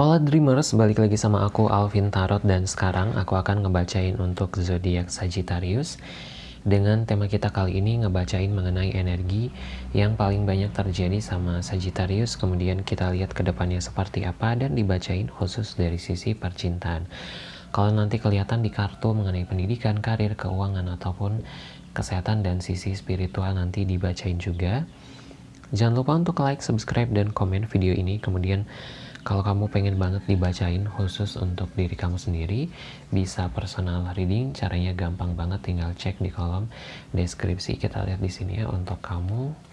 Hola Dreamers, balik lagi sama aku Alvin Tarot dan sekarang aku akan ngebacain untuk zodiak Sagittarius. Dengan tema kita kali ini ngebacain mengenai energi yang paling banyak terjadi sama Sagittarius. Kemudian kita lihat ke depannya seperti apa dan dibacain khusus dari sisi percintaan. Kalau nanti kelihatan di kartu mengenai pendidikan, karir, keuangan ataupun kesehatan dan sisi spiritual nanti dibacain juga. Jangan lupa untuk like, subscribe, dan komen video ini. Kemudian kalau kamu pengen banget dibacain khusus untuk diri kamu sendiri, bisa personal reading. Caranya gampang banget, tinggal cek di kolom deskripsi. Kita lihat di sini ya untuk kamu.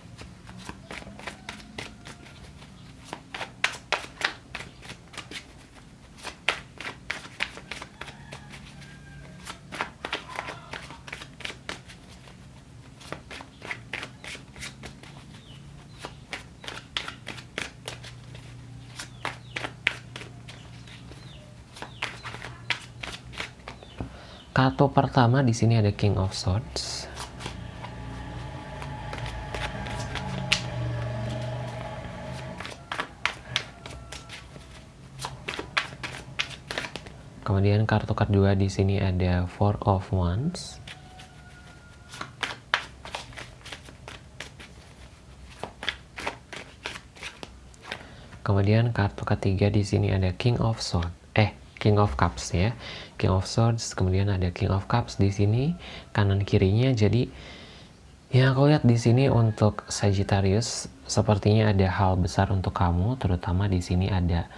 Kartu pertama di sini ada King of Swords. Kemudian kartu kedua di sini ada Four of Wands. Kemudian kartu ketiga di sini ada King of Swords. Eh, King of Cups ya. King of Swords, kemudian ada King of Cups di sini kanan kirinya. Jadi ya aku lihat di sini untuk Sagittarius sepertinya ada hal besar untuk kamu, terutama di sini ada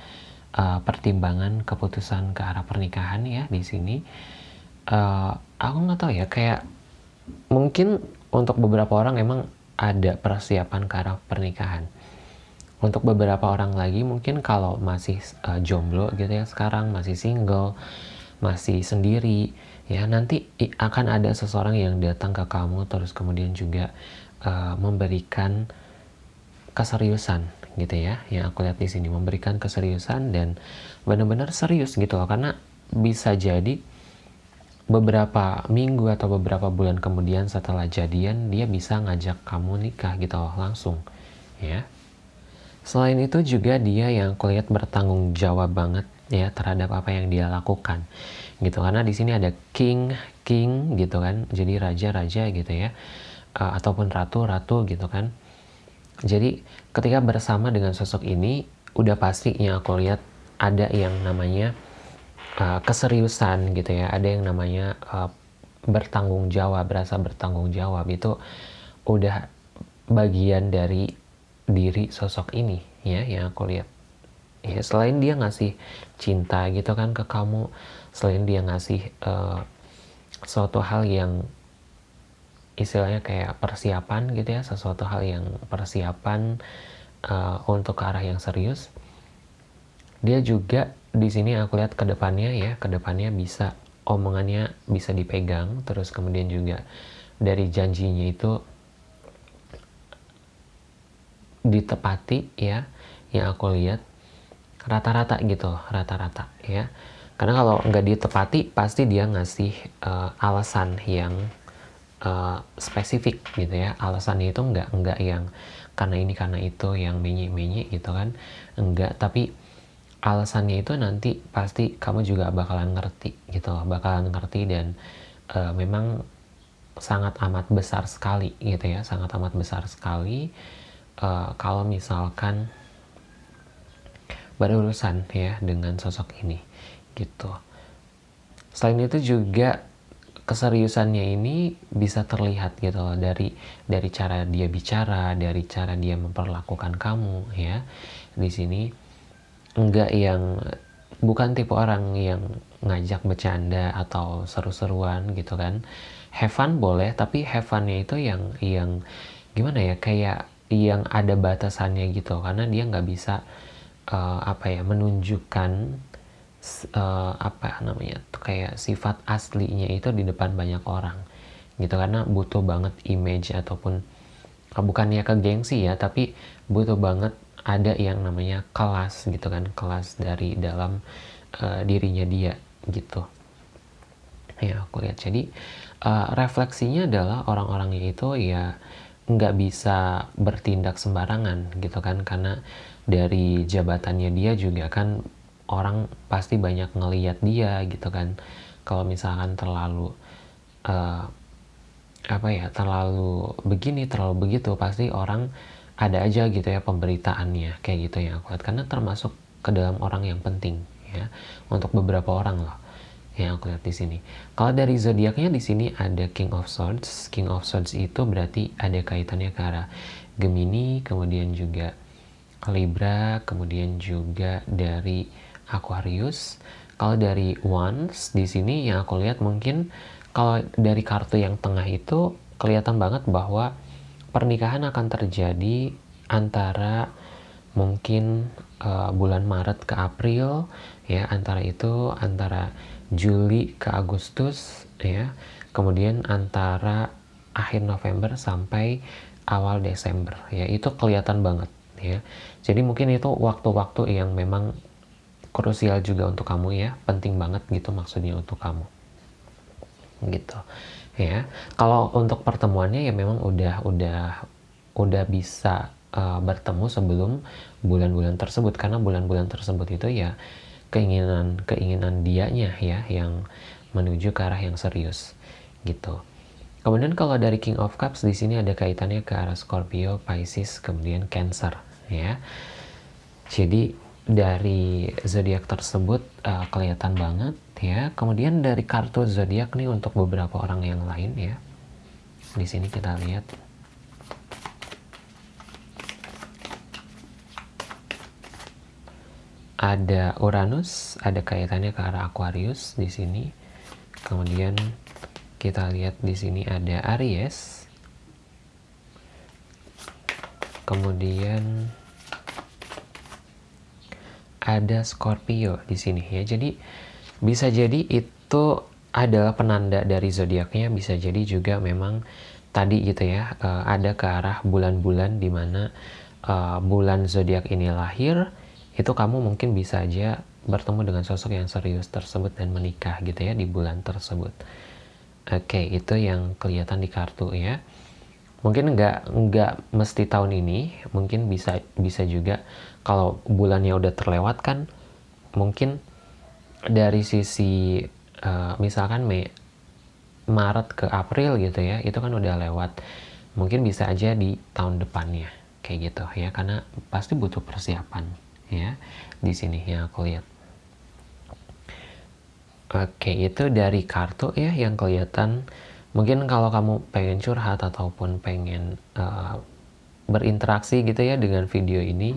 uh, pertimbangan keputusan ke arah pernikahan ya di sini. Uh, aku nggak tahu ya kayak mungkin untuk beberapa orang emang ada persiapan ke arah pernikahan untuk beberapa orang lagi mungkin kalau masih uh, jomblo gitu ya sekarang masih single masih sendiri ya nanti akan ada seseorang yang datang ke kamu terus kemudian juga uh, memberikan keseriusan gitu ya. Yang aku lihat di sini memberikan keseriusan dan benar-benar serius gitu loh. Karena bisa jadi beberapa minggu atau beberapa bulan kemudian setelah jadian dia bisa ngajak kamu nikah gitu loh langsung ya Selain itu juga dia yang kulihat bertanggung jawab banget ya terhadap apa yang dia lakukan gitu. Karena di sini ada king king gitu kan. Jadi raja raja gitu ya. Uh, ataupun ratu ratu gitu kan. Jadi ketika bersama dengan sosok ini udah pasti yang aku lihat ada yang namanya uh, keseriusan gitu ya. Ada yang namanya uh, bertanggung jawab berasa bertanggung jawab. Itu udah bagian dari diri sosok ini ya yang aku lihat. Ya selain dia ngasih cinta gitu kan ke kamu selain dia ngasih uh, suatu hal yang istilahnya kayak persiapan gitu ya sesuatu hal yang persiapan uh, untuk ke arah yang serius dia juga di sini aku lihat ke depannya ya ke depannya bisa omongannya bisa dipegang terus kemudian juga dari janjinya itu ditepati ya yang aku lihat rata-rata gitu rata-rata ya. Karena kalau nggak ditepati pasti dia ngasih uh, alasan yang uh, spesifik gitu ya. Alasannya itu nggak nggak yang karena ini karena itu yang menye-menye gitu kan. Enggak tapi alasannya itu nanti pasti kamu juga bakalan ngerti gitu bakalan ngerti dan uh, memang sangat amat besar sekali gitu ya sangat amat besar sekali uh, kalau misalkan berurusan ya dengan sosok ini gitu. Selain itu juga keseriusannya ini bisa terlihat gitu loh dari dari cara dia bicara, dari cara dia memperlakukan kamu ya. Di sini enggak yang bukan tipe orang yang ngajak bercanda atau seru-seruan gitu kan. Have fun boleh, tapi have fun-nya itu yang yang gimana ya kayak yang ada batasannya gitu. Karena dia nggak bisa uh, apa ya menunjukkan uh, apa namanya kayak sifat aslinya itu di depan banyak orang gitu. Karena butuh banget image ataupun uh, bukannya ke gengsi ya tapi butuh banget ada yang namanya kelas gitu kan kelas dari dalam uh, dirinya dia gitu. Ya aku lihat. Jadi uh, refleksinya adalah orang-orangnya itu ya nggak bisa bertindak sembarangan gitu kan karena dari jabatannya dia juga kan orang pasti banyak ngeliat dia gitu kan. Kalau misalkan terlalu uh, apa ya terlalu begini terlalu begitu pasti orang ada aja gitu ya pemberitaannya kayak gitu yang aku lihat karena termasuk ke dalam orang yang penting ya untuk beberapa orang loh yang aku lihat di sini. Kalau dari zodiaknya di sini ada King of Swords. King of Swords itu berarti ada kaitannya ke arah Gemini, kemudian juga Libra, kemudian juga dari Aquarius. Kalau dari Wands di sini yang aku lihat mungkin kalau dari kartu yang tengah itu kelihatan banget bahwa pernikahan akan terjadi antara mungkin uh, bulan Maret ke April ya antara itu antara Juli ke Agustus ya. Kemudian antara akhir November sampai awal Desember ya. Itu kelihatan banget ya. Jadi mungkin itu waktu-waktu yang memang krusial juga untuk kamu ya. Penting banget gitu maksudnya untuk kamu. Gitu ya. Kalau untuk pertemuannya ya memang udah udah udah bisa uh, bertemu sebelum bulan-bulan tersebut. Karena bulan-bulan tersebut itu ya keinginan keinginan dianya ya yang menuju ke arah yang serius gitu. Kemudian kalau dari King of Cups di sini ada kaitannya ke arah Scorpio, Pisces, kemudian Cancer ya. Jadi dari zodiak tersebut uh, kelihatan banget ya. Kemudian dari kartu zodiak nih untuk beberapa orang yang lain ya. Di sini kita lihat ada Uranus, ada kaitannya ke arah Aquarius di sini. Kemudian kita lihat di sini ada Aries. Kemudian ada Scorpio di sini ya. Jadi bisa jadi itu adalah penanda dari zodiaknya, bisa jadi juga memang tadi gitu ya, uh, ada ke arah bulan-bulan di mana uh, bulan zodiak ini lahir itu kamu mungkin bisa aja bertemu dengan sosok yang serius tersebut dan menikah gitu ya di bulan tersebut. Oke, itu yang kelihatan di kartu ya. Mungkin nggak nggak mesti tahun ini, mungkin bisa bisa juga kalau bulannya udah terlewatkan, mungkin dari sisi uh, misalkan Mei Maret ke April gitu ya, itu kan udah lewat. Mungkin bisa aja di tahun depannya kayak gitu ya, karena pasti butuh persiapan ya di sini yang aku lihat. Oke itu dari kartu ya yang kelihatan. Mungkin kalau kamu pengen curhat ataupun pengen uh, berinteraksi gitu ya dengan video ini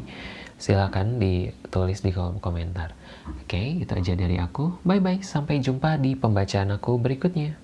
silahkan ditulis di kolom komentar. Oke itu aja dari aku. Bye bye sampai jumpa di pembacaan aku berikutnya